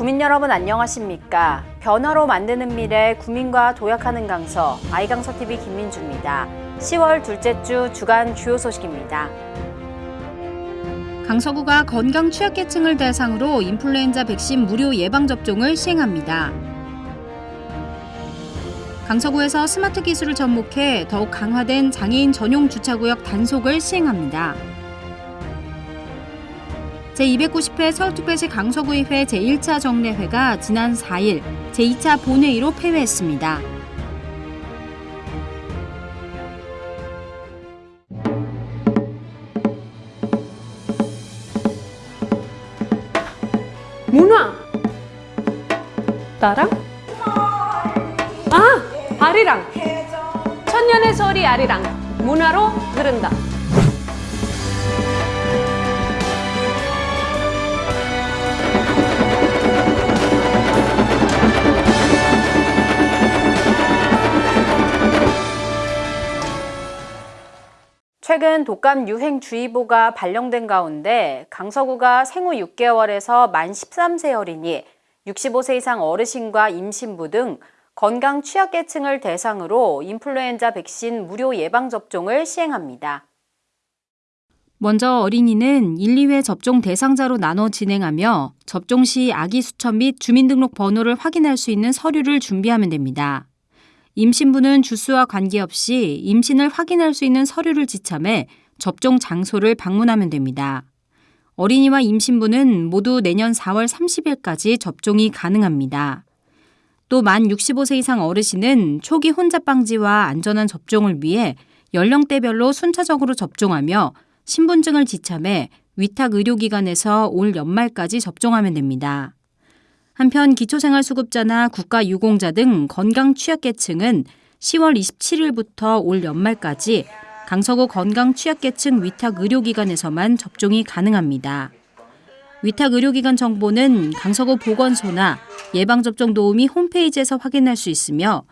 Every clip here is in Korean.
국민 여러분 안녕하십니까? 변화로 만드는 미래 국민과 도약하는 강서 아이강서 TV 김민주입니다. 10월 둘째 주 주간 주요 소식입니다. 강서구가 건강 취약계층을 대상으로 인플루엔자 백신 무료 예방 접종을 시행합니다. 강서구에서 스마트 기술을 접목해 더욱 강화된 장애인 전용 주차구역 단속을 시행합니다. 제290회 서울특별시 강서구의회 제1차 정례회가 지난 4일 제2차 본회의로 폐회했습니다. 문화! 나랑? 아! 아리랑! 천년의 소리 아리랑! 문화로 흐른다 최근 독감 유행주의보가 발령된 가운데 강서구가 생후 6개월에서 만 13세 어린이, 65세 이상 어르신과 임신부 등 건강 취약계층을 대상으로 인플루엔자 백신 무료 예방접종을 시행합니다. 먼저 어린이는 1, 2회 접종 대상자로 나눠 진행하며 접종 시 아기 수첩 및 주민등록 번호를 확인할 수 있는 서류를 준비하면 됩니다. 임신부는 주수와 관계없이 임신을 확인할 수 있는 서류를 지참해 접종 장소를 방문하면 됩니다. 어린이와 임신부는 모두 내년 4월 30일까지 접종이 가능합니다. 또 만 65세 이상 어르신은 초기 혼잡 방지와 안전한 접종을 위해 연령대별로 순차적으로 접종하며 신분증을 지참해 위탁 의료기관에서 올 연말까지 접종하면 됩니다. 한편 기초생활수급자나 국가유공자 등 건강 취약계층은 10월 27일부터 올 연말까지 강서구 건강 취약계층 위탁 의료기관에서만 접종이 가능합니다. 위탁 의료기관 정보는 강서구 보건소나 예방접종 도우미 홈페이지에서 확인할 수 있으며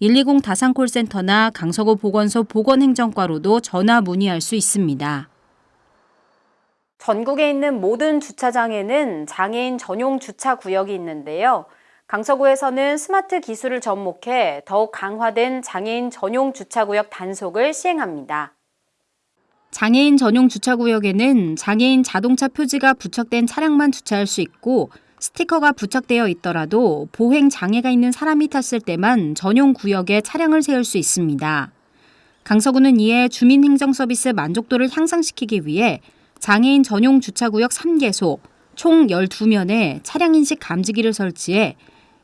120 다산콜센터나 강서구 보건소 보건행정과로도 전화 문의할 수 있습니다. 전국에 있는 모든 주차장에는 장애인 전용 주차 구역이 있는데요. 강서구에서는 스마트 기술을 접목해 더욱 강화된 장애인 전용 주차구역 단속을 시행합니다. 장애인 전용 주차구역에는 장애인 자동차 표지가 부착된 차량만 주차할 수 있고 스티커가 부착되어 있더라도 보행 장애가 있는 사람이 탔을 때만 전용 구역에 차량을 세울 수 있습니다. 강서구는 이에 주민행정 서비스 만족도를 향상시키기 위해 장애인 전용 주차구역 3개소 총 12면에 차량인식 감지기를 설치해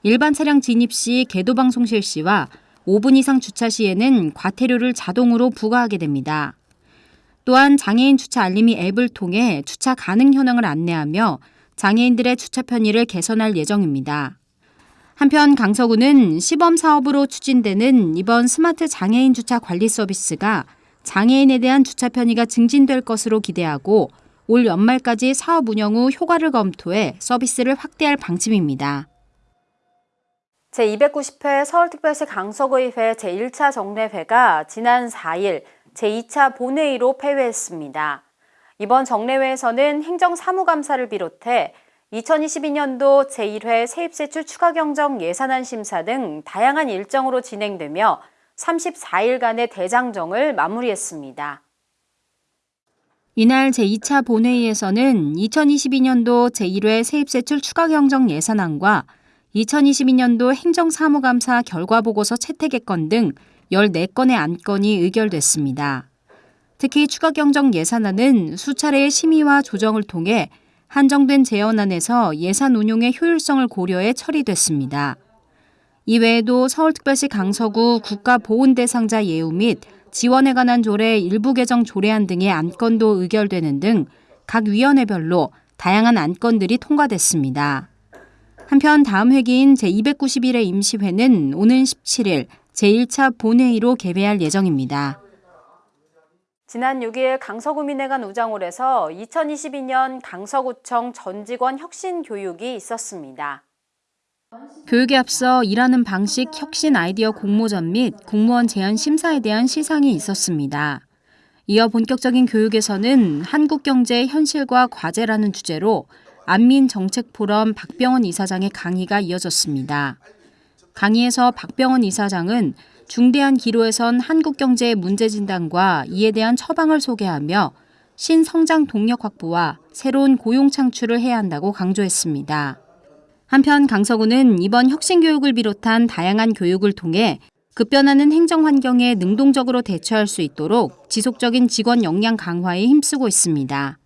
일반 차량 진입 시 개도방송 실시와 5분 이상 주차 시에는 과태료를 자동으로 부과하게 됩니다. 또한 장애인 주차 알림이 앱을 통해 주차 가능 현황을 안내하며 장애인들의 주차 편의를 개선할 예정입니다. 한편 강서구는 시범 사업으로 추진되는 이번 스마트 장애인 주차 관리 서비스가 장애인에 대한 주차 편의가 증진될 것으로 기대하고 올 연말까지 사업 운영 후 효과를 검토해 서비스를 확대할 방침입니다. 제290회 서울특별시 강서구의회 제1차 정례회가 지난 4일 제2차 본회의로 폐회했습니다. 이번 정례회에서는 행정사무감사를 비롯해 2022년도 제1회 세입세출 추가경정 예산안 심사 등 다양한 일정으로 진행되며 34일간의 대장정을 마무리했습니다. 이날 제2차 본회의에서는 2022년도 제1회 세입세출 추가경정 예산안과 2022년도 행정사무감사 결과보고서 채택의건 등 14건의 안건이 의결됐습니다. 특히 추가경정 예산안은 수차례의 심의와 조정을 통해 한정된 재원안에서 예산 운용의 효율성을 고려해 처리됐습니다. 이외에도 서울특별시 강서구 국가보훈대상자 예우 및 지원에 관한 조례 일부 개정 조례안 등의 안건도 의결되는 등 각 위원회별로 다양한 안건들이 통과됐습니다. 한편 다음 회기인 제291회 임시회는 오는 17일 제1차 본회의로 개회할 예정입니다. 지난 6일 강서구민회관 우장홀에서 2022년 강서구청 전직원 혁신 교육이 있었습니다. 교육에 앞서 일하는 방식 혁신 아이디어 공모전 및 공무원 제안 심사에 대한 시상이 있었습니다. 이어 본격적인 교육에서는 한국 경제의 현실과 과제라는 주제로 안민 정책 포럼 박병원 이사장의 강의가 이어졌습니다. 강의에서 박병원 이사장은 중대한 기로에선 한국 경제의 문제 진단과 이에 대한 처방을 소개하며 신성장 동력 확보와 새로운 고용 창출을 해야 한다고 강조했습니다. 한편 강서구는 이번 혁신교육을 비롯한 다양한 교육을 통해 급변하는 행정 환경에 능동적으로 대처할 수 있도록 지속적인 직원 역량 강화에 힘쓰고 있습니다.